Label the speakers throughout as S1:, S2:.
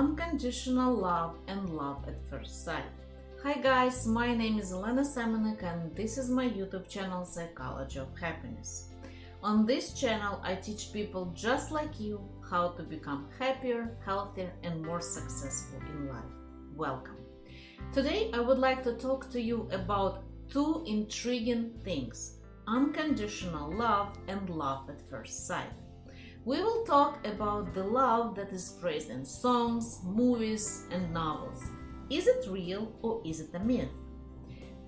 S1: unconditional love and love at first sight. Hi guys, my name is Elena Semenek and this is my YouTube channel Psychology of Happiness. On this channel I teach people just like you how to become happier, healthier and more successful in life. Welcome. Today I would like to talk to you about two intriguing things, unconditional love and love at first sight. We will talk about the love that is praised in songs, movies, and novels. Is it real or is it a myth?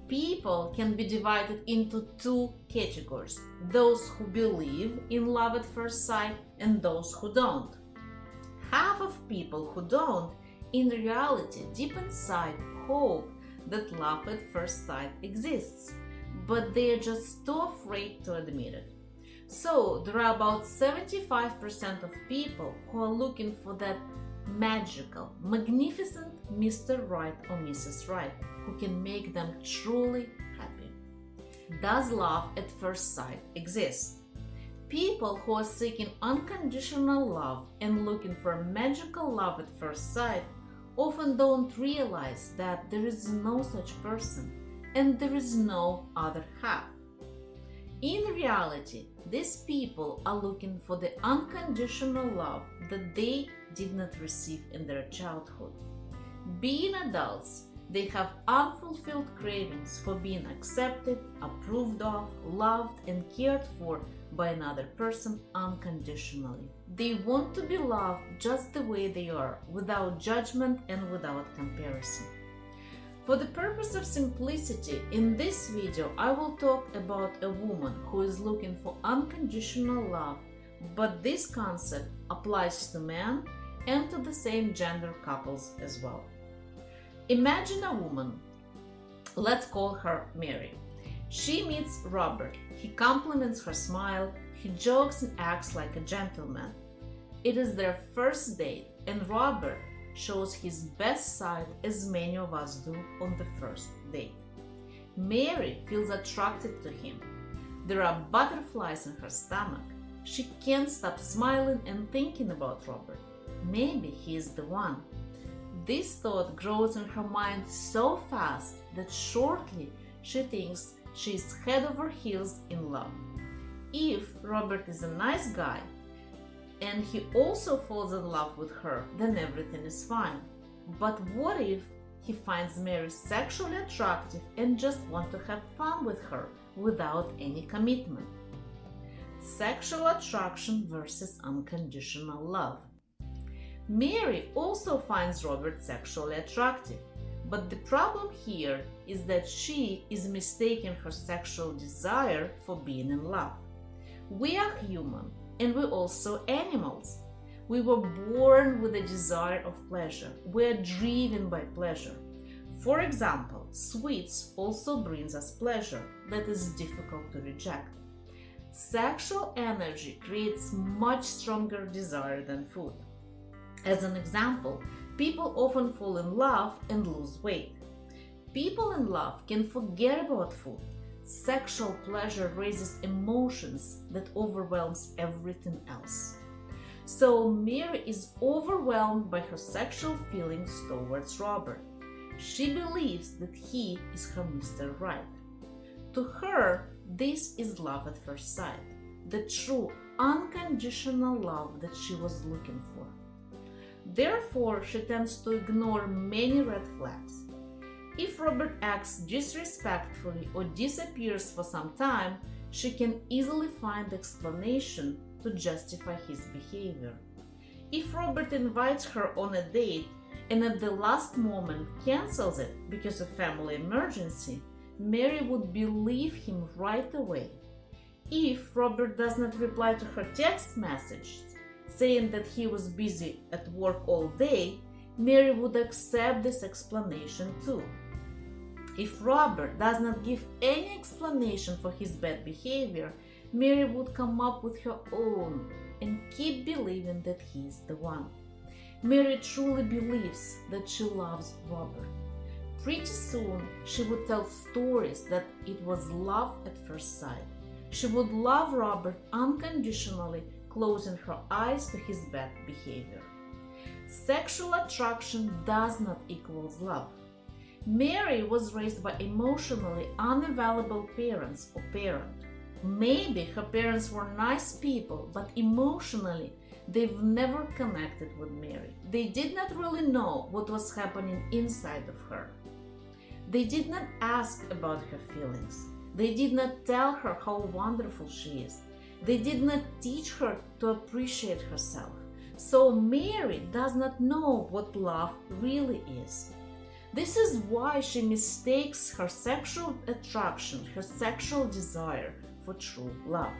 S1: People can be divided into two categories those who believe in love at first sight and those who don't. Half of people who don't, in reality, deep inside, hope that love at first sight exists, but they are just too afraid to admit it. So there are about 75% of people who are looking for that magical, magnificent Mr. Right or Mrs. Right who can make them truly happy. Does love at first sight exist? People who are seeking unconditional love and looking for magical love at first sight often don't realize that there is no such person and there is no other half. In reality, these people are looking for the unconditional love that they did not receive in their childhood. Being adults, they have unfulfilled cravings for being accepted, approved of, loved, and cared for by another person unconditionally. They want to be loved just the way they are, without judgment and without comparison. For the purpose of simplicity, in this video I will talk about a woman who is looking for unconditional love, but this concept applies to men and to the same gender couples as well. Imagine a woman, let's call her Mary. She meets Robert, he compliments her smile, he jokes and acts like a gentleman. It is their first date and Robert shows his best side as many of us do on the first date. Mary feels attracted to him. There are butterflies in her stomach. She can't stop smiling and thinking about Robert. Maybe he is the one. This thought grows in her mind so fast that shortly she thinks she is head over heels in love. If Robert is a nice guy, and he also falls in love with her, then everything is fine. But what if he finds Mary sexually attractive and just want to have fun with her without any commitment? Sexual attraction versus unconditional love. Mary also finds Robert sexually attractive, but the problem here is that she is mistaking her sexual desire for being in love. We are human and we're also animals. We were born with a desire of pleasure. We're driven by pleasure. For example, sweets also brings us pleasure that is difficult to reject. Sexual energy creates much stronger desire than food. As an example, people often fall in love and lose weight. People in love can forget about food Sexual pleasure raises emotions that overwhelms everything else. So Mary is overwhelmed by her sexual feelings towards Robert. She believes that he is her Mr. Right. To her, this is love at first sight, the true, unconditional love that she was looking for. Therefore, she tends to ignore many red flags if Robert acts disrespectfully or disappears for some time, she can easily find explanation to justify his behavior. If Robert invites her on a date and at the last moment cancels it because of family emergency, Mary would believe him right away. If Robert does not reply to her text message saying that he was busy at work all day, Mary would accept this explanation too. If Robert does not give any explanation for his bad behavior, Mary would come up with her own and keep believing that he is the one. Mary truly believes that she loves Robert. Pretty soon, she would tell stories that it was love at first sight. She would love Robert unconditionally, closing her eyes to his bad behavior. sexual attraction does not equal love. Mary was raised by emotionally unavailable parents or parent. Maybe her parents were nice people, but emotionally they've never connected with Mary. They did not really know what was happening inside of her. They did not ask about her feelings. They did not tell her how wonderful she is. They did not teach her to appreciate herself. So Mary does not know what love really is. This is why she mistakes her sexual attraction, her sexual desire for true love.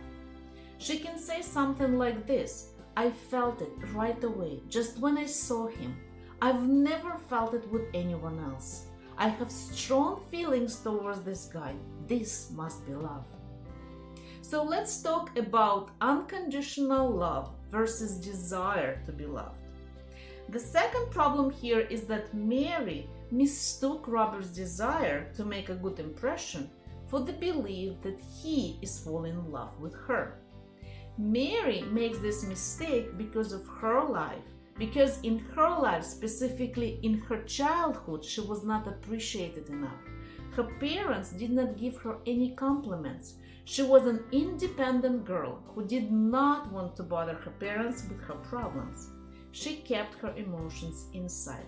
S1: She can say something like this I felt it right away, just when I saw him. I've never felt it with anyone else. I have strong feelings towards this guy. This must be love. So let's talk about unconditional love versus desire to be loved. The second problem here is that Mary mistook Robert's desire to make a good impression for the belief that he is falling in love with her. Mary makes this mistake because of her life, because in her life, specifically in her childhood, she was not appreciated enough. Her parents did not give her any compliments. She was an independent girl who did not want to bother her parents with her problems. She kept her emotions inside.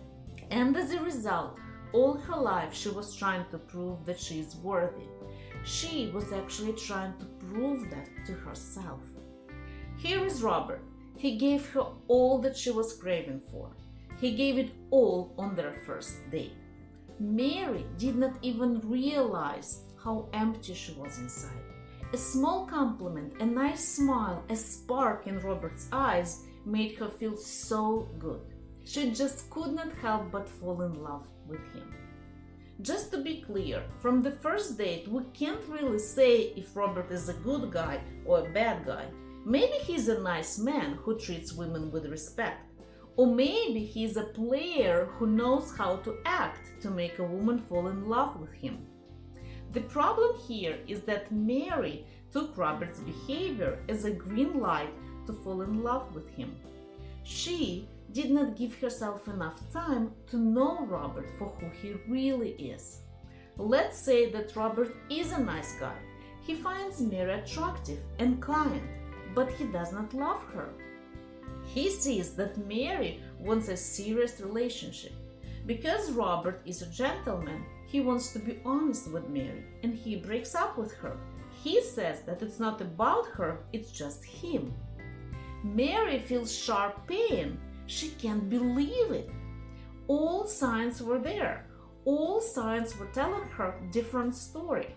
S1: And as a result, all her life she was trying to prove that she is worthy. She was actually trying to prove that to herself. Here is Robert. He gave her all that she was craving for. He gave it all on their first date. Mary did not even realize how empty she was inside. A small compliment, a nice smile, a spark in Robert's eyes made her feel so good. She just could not help but fall in love with him. Just to be clear, from the first date, we can't really say if Robert is a good guy or a bad guy. Maybe he's a nice man who treats women with respect. Or maybe he's a player who knows how to act to make a woman fall in love with him. The problem here is that Mary took Robert's behavior as a green light to fall in love with him. She did not give herself enough time to know Robert for who he really is. Let's say that Robert is a nice guy. He finds Mary attractive and kind, but he does not love her. He sees that Mary wants a serious relationship. Because Robert is a gentleman, he wants to be honest with Mary and he breaks up with her. He says that it's not about her, it's just him. Mary feels sharp pain she can't believe it. All signs were there. All signs were telling her different story.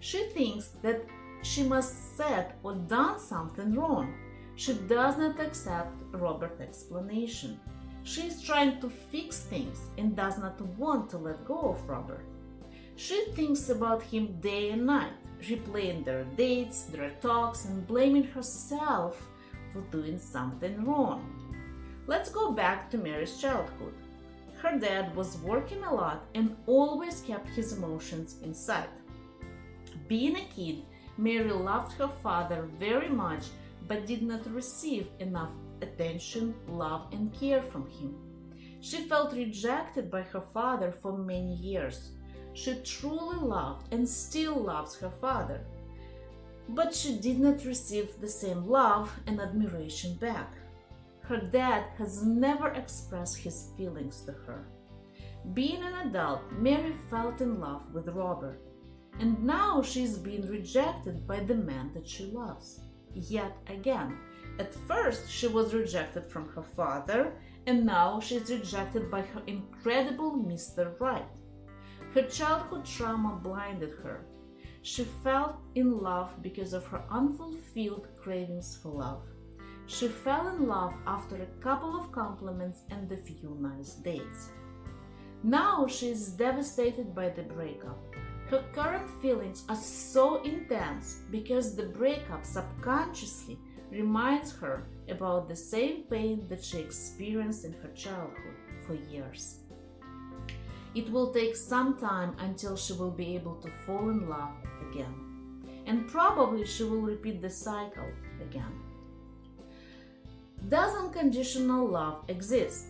S1: She thinks that she must have said or done something wrong. She does not accept Robert's explanation. She is trying to fix things and does not want to let go of Robert. She thinks about him day and night, replaying their dates, their talks, and blaming herself for doing something wrong. Let's go back to Mary's childhood. Her dad was working a lot and always kept his emotions inside. Being a kid, Mary loved her father very much but did not receive enough attention, love, and care from him. She felt rejected by her father for many years. She truly loved and still loves her father, but she did not receive the same love and admiration back. Her dad has never expressed his feelings to her. Being an adult, Mary felt in love with Robert, and now she's being rejected by the man that she loves. Yet again, at first she was rejected from her father, and now she's rejected by her incredible Mr. Right. Her childhood trauma blinded her. She fell in love because of her unfulfilled cravings for love. She fell in love after a couple of compliments and a few nice dates. Now she is devastated by the breakup. Her current feelings are so intense because the breakup subconsciously reminds her about the same pain that she experienced in her childhood for years. It will take some time until she will be able to fall in love again. And probably she will repeat the cycle again. Does unconditional love exist?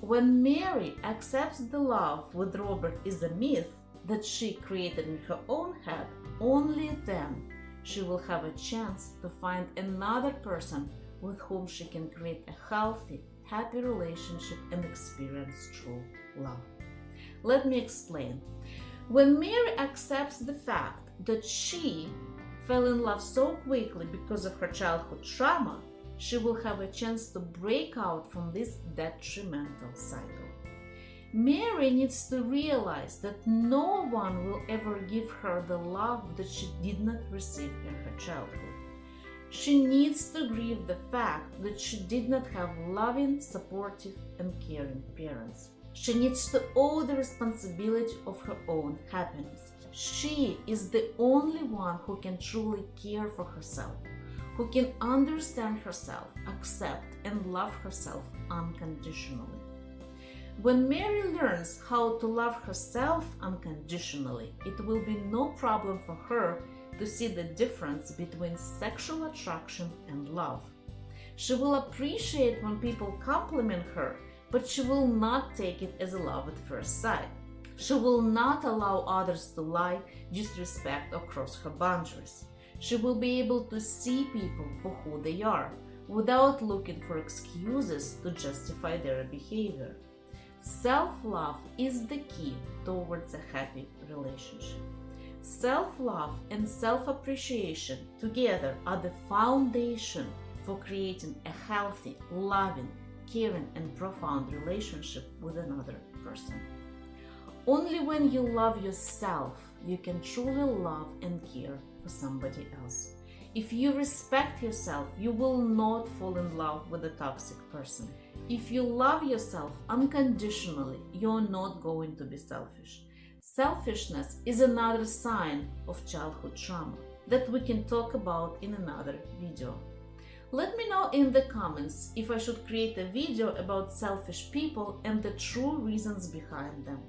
S1: When Mary accepts the love with Robert is a myth that she created in her own head, only then she will have a chance to find another person with whom she can create a healthy, happy relationship and experience true love. Let me explain. When Mary accepts the fact that she fell in love so quickly because of her childhood trauma, she will have a chance to break out from this detrimental cycle. Mary needs to realize that no one will ever give her the love that she did not receive in her childhood. She needs to grieve the fact that she did not have loving, supportive, and caring parents. She needs to owe the responsibility of her own happiness. She is the only one who can truly care for herself, who can understand herself, accept, and love herself unconditionally. When Mary learns how to love herself unconditionally, it will be no problem for her to see the difference between sexual attraction and love. She will appreciate when people compliment her, but she will not take it as a love at first sight. She will not allow others to lie, disrespect, or cross her boundaries. She will be able to see people for who they are, without looking for excuses to justify their behavior. Self love is the key towards a happy relationship. Self love and self appreciation together are the foundation for creating a healthy, loving, caring, and profound relationship with another person. Only when you love yourself, you can truly love and care for somebody else. If you respect yourself, you will not fall in love with a toxic person. If you love yourself unconditionally, you're not going to be selfish. Selfishness is another sign of childhood trauma that we can talk about in another video. Let me know in the comments if I should create a video about selfish people and the true reasons behind them.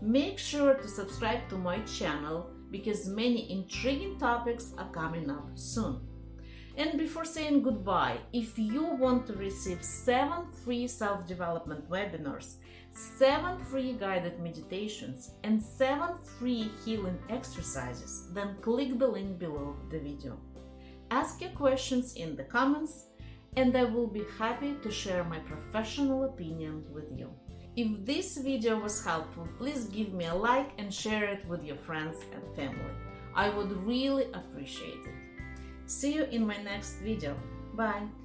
S1: Make sure to subscribe to my channel because many intriguing topics are coming up soon. And before saying goodbye, if you want to receive 7 free self-development webinars, 7 free guided meditations, and 7 free healing exercises, then click the link below the video. Ask your questions in the comments and I will be happy to share my professional opinion with you. If this video was helpful, please give me a like and share it with your friends and family. I would really appreciate it. See you in my next video. Bye!